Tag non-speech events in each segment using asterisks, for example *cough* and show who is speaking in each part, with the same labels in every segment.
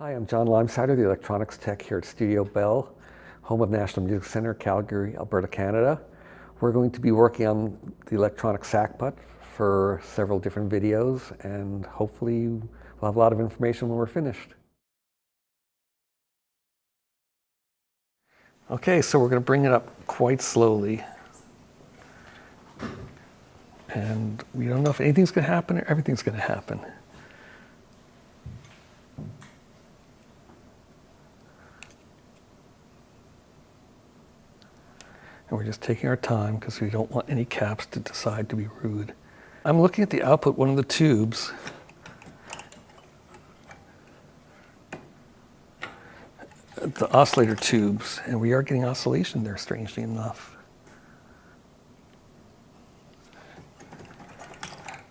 Speaker 1: Hi, I'm John Leimseider, the electronics tech here at Studio Bell, home of National Music Center, Calgary, Alberta, Canada. We're going to be working on the electronic sackbut for several different videos and hopefully we'll have a lot of information when we're finished. Okay, so we're going to bring it up quite slowly. And we don't know if anything's going to happen or everything's going to happen. And we're just taking our time because we don't want any caps to decide to be rude. I'm looking at the output, one of the tubes. The oscillator tubes, and we are getting oscillation there, strangely enough.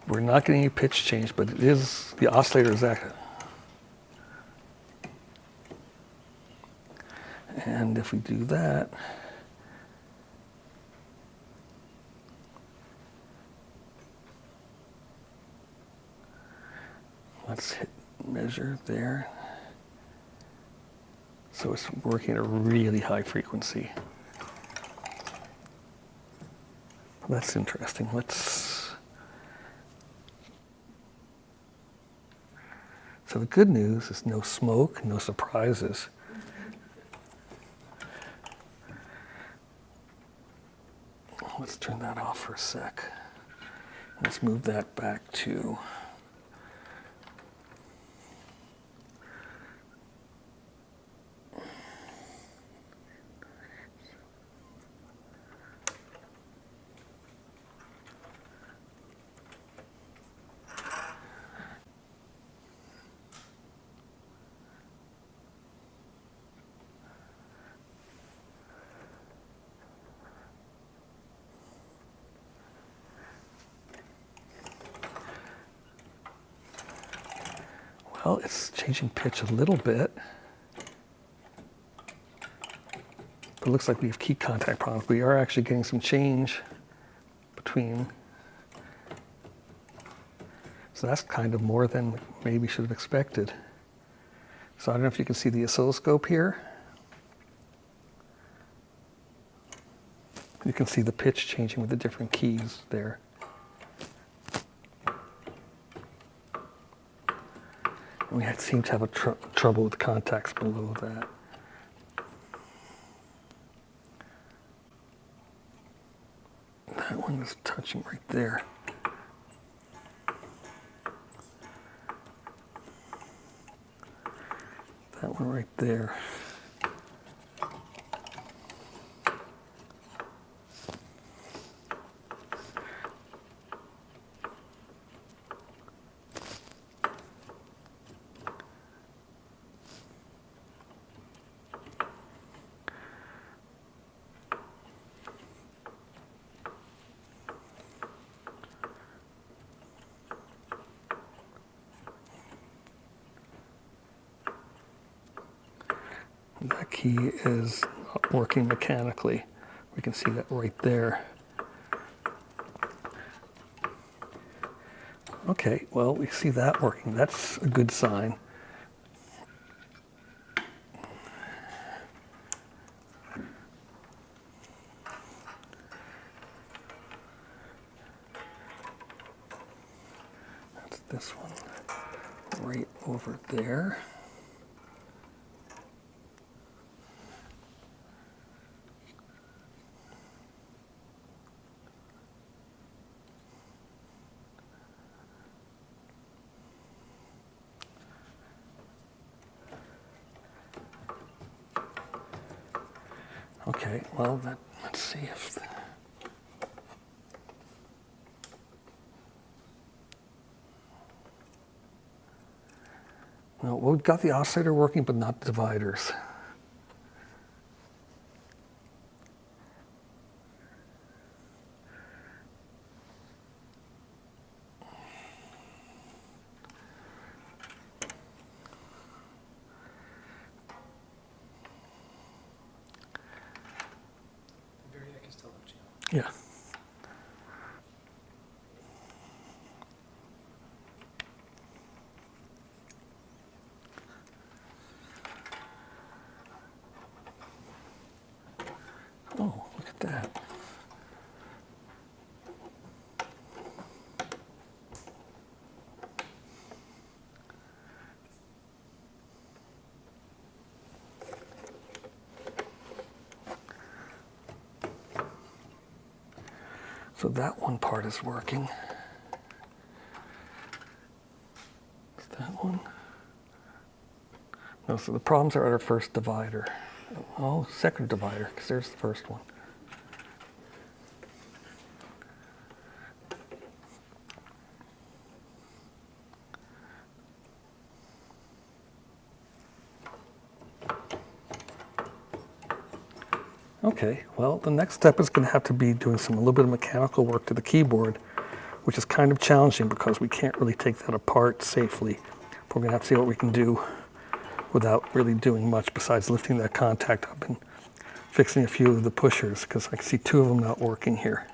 Speaker 1: We're not getting any pitch change, but it is, the oscillator is active. And if we do that, let's hit measure there. So it's working at a really high frequency. That's interesting. Let's. So the good news is no smoke, no surprises. Let's turn that off for a sec. Let's move that back to Well, it's changing pitch a little bit. But it looks like we have key contact problems. We are actually getting some change between. So that's kind of more than maybe should have expected. So I don't know if you can see the oscilloscope here. You can see the pitch changing with the different keys there. We seem to have a tr trouble with contacts below that. That one is touching right there. That one right there. Key is working mechanically. We can see that right there. Okay, well, we see that working. That's a good sign. That's this one right over there. Okay, well, that, let's see if. The, well, we've got the oscillator working, but not dividers. So that one part is working. Is that one? No, so the problems are at our first divider. Oh, second divider, because there's the first one. Okay, well, the next step is going to have to be doing some a little bit of mechanical work to the keyboard, which is kind of challenging because we can't really take that apart safely. We're going to have to see what we can do without really doing much besides lifting that contact up and fixing a few of the pushers because I can see two of them not working here.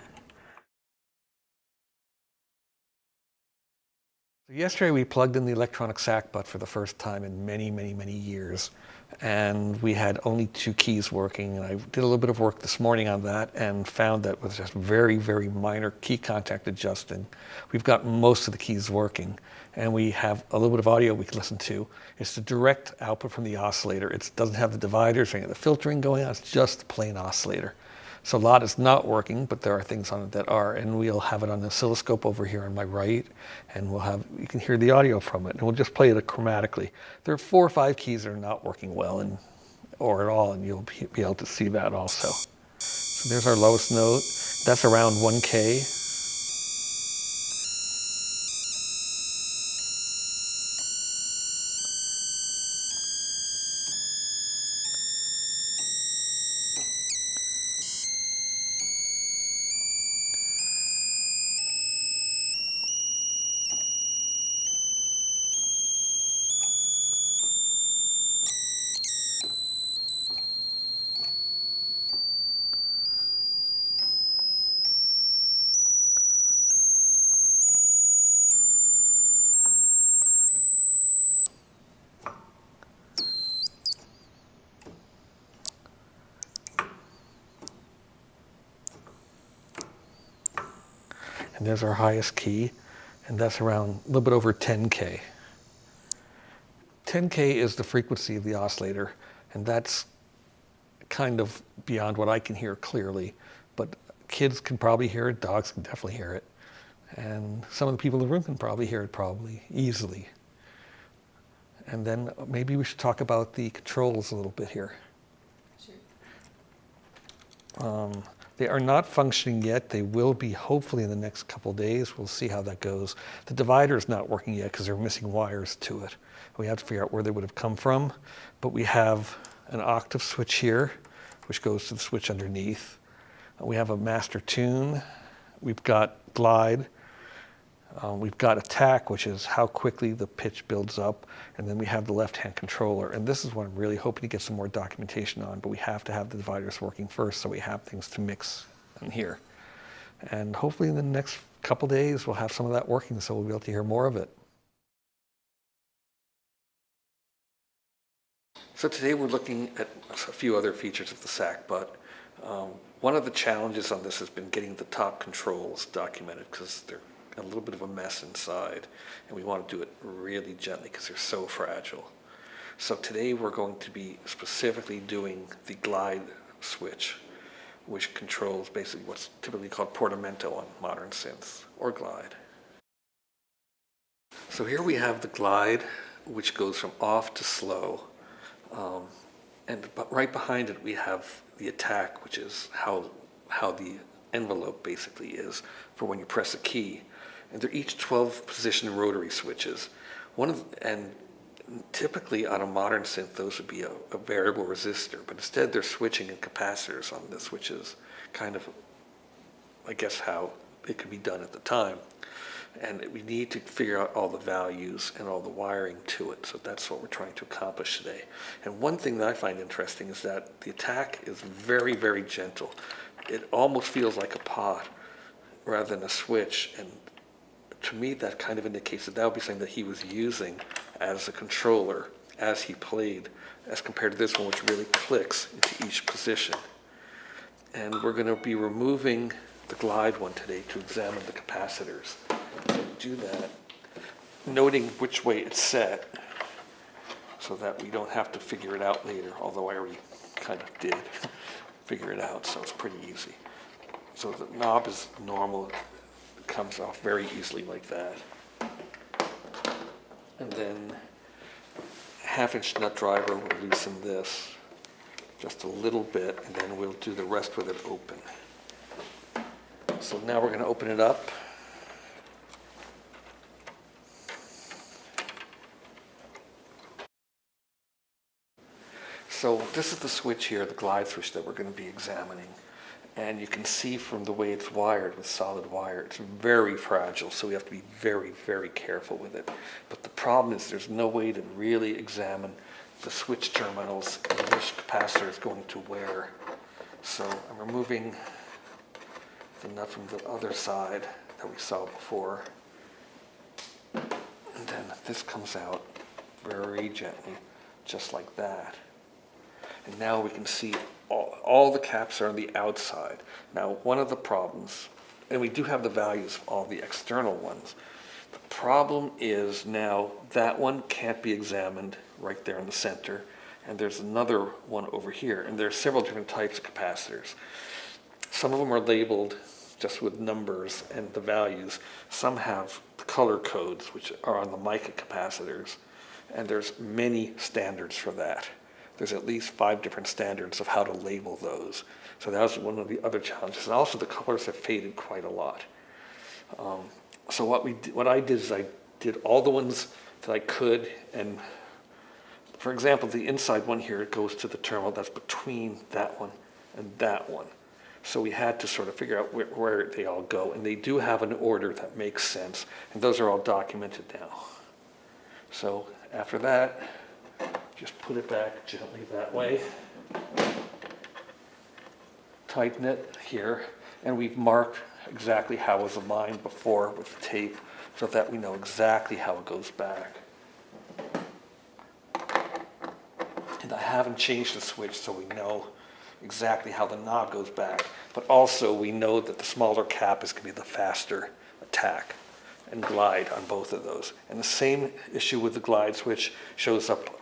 Speaker 1: Yesterday we plugged in the electronic sackbut for the first time in many, many, many years and we had only two keys working. And I did a little bit of work this morning on that and found that with just very, very minor key contact adjusting, we've got most of the keys working. And we have a little bit of audio we can listen to. It's the direct output from the oscillator. It doesn't have the dividers or any of the filtering going on. It's just the plain oscillator. So a lot is not working, but there are things on it that are, and we'll have it on the oscilloscope over here on my right, and we'll have, you can hear the audio from it, and we'll just play it chromatically. There are four or five keys that are not working well, and or at all, and you'll be able to see that also. So there's our lowest note. That's around 1K. And there's our highest key, and that's around a little bit over 10K. 10K is the frequency of the oscillator, and that's kind of beyond what I can hear clearly, but kids can probably hear it, dogs can definitely hear it, and some of the people in the room can probably hear it probably easily. And then maybe we should talk about the controls a little bit here. Sure. Um, they are not functioning yet. They will be hopefully in the next couple days. We'll see how that goes. The divider is not working yet because they're missing wires to it. We have to figure out where they would have come from. But we have an octave switch here, which goes to the switch underneath. We have a master tune. We've got glide, um, we've got attack, which is how quickly the pitch builds up, and then we have the left-hand controller. And this is what I'm really hoping to get some more documentation on, but we have to have the dividers working first so we have things to mix in here. And hopefully in the next couple days, we'll have some of that working so we'll be able to hear more of it. So today we're looking at a few other features of the SAC, but um, one of the challenges on this has been getting the top controls documented because they're a little bit of a mess inside. And we want to do it really gently because they're so fragile. So today we're going to be specifically doing the glide switch, which controls basically what's typically called portamento on modern synths, or glide. So here we have the glide, which goes from off to slow. Um, and right behind it we have the attack, which is how, how the envelope basically is for when you press a key and they're each 12 position rotary switches. One of and typically on a modern synth those would be a, a variable resistor, but instead they're switching in capacitors on this, which is kind of, I guess, how it could be done at the time. And we need to figure out all the values and all the wiring to it. So that's what we're trying to accomplish today. And one thing that I find interesting is that the attack is very, very gentle. It almost feels like a pot rather than a switch. And to me, that kind of indicates that that would be something that he was using as a controller as he played, as compared to this one, which really clicks into each position. And we're going to be removing the glide one today to examine the capacitors. So do that, noting which way it's set, so that we don't have to figure it out later, although I already kind of did *laughs* figure it out, so it's pretty easy. So the knob is normal, comes off very easily like that. And then half inch nut driver will loosen this just a little bit and then we'll do the rest with it open. So now we're gonna open it up. So this is the switch here, the glide switch that we're going to be examining. And you can see from the way it's wired with solid wire, it's very fragile, so we have to be very, very careful with it. But the problem is there's no way to really examine the switch terminals and which capacitor is going to where. So I'm removing the nut from the other side that we saw before. And then this comes out very gently, just like that. And now we can see all, all the caps are on the outside. Now, one of the problems, and we do have the values of all the external ones, the problem is now that one can't be examined right there in the center, and there's another one over here, and there are several different types of capacitors. Some of them are labeled just with numbers and the values. Some have the color codes, which are on the mica capacitors, and there's many standards for that there's at least five different standards of how to label those. So that was one of the other challenges. And also the colors have faded quite a lot. Um, so what we what I did is I did all the ones that I could and for example, the inside one here goes to the terminal that's between that one and that one. So we had to sort of figure out where, where, they all go. And they do have an order that makes sense. And those are all documented now. So after that, just put it back gently that way. Tighten it here, and we've marked exactly how it was aligned before with the tape so that we know exactly how it goes back. And I haven't changed the switch so we know exactly how the knob goes back, but also we know that the smaller cap is going to be the faster attack and glide on both of those. And the same issue with the glide switch shows up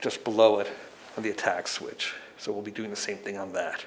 Speaker 1: just below it on the attack switch. So we'll be doing the same thing on that.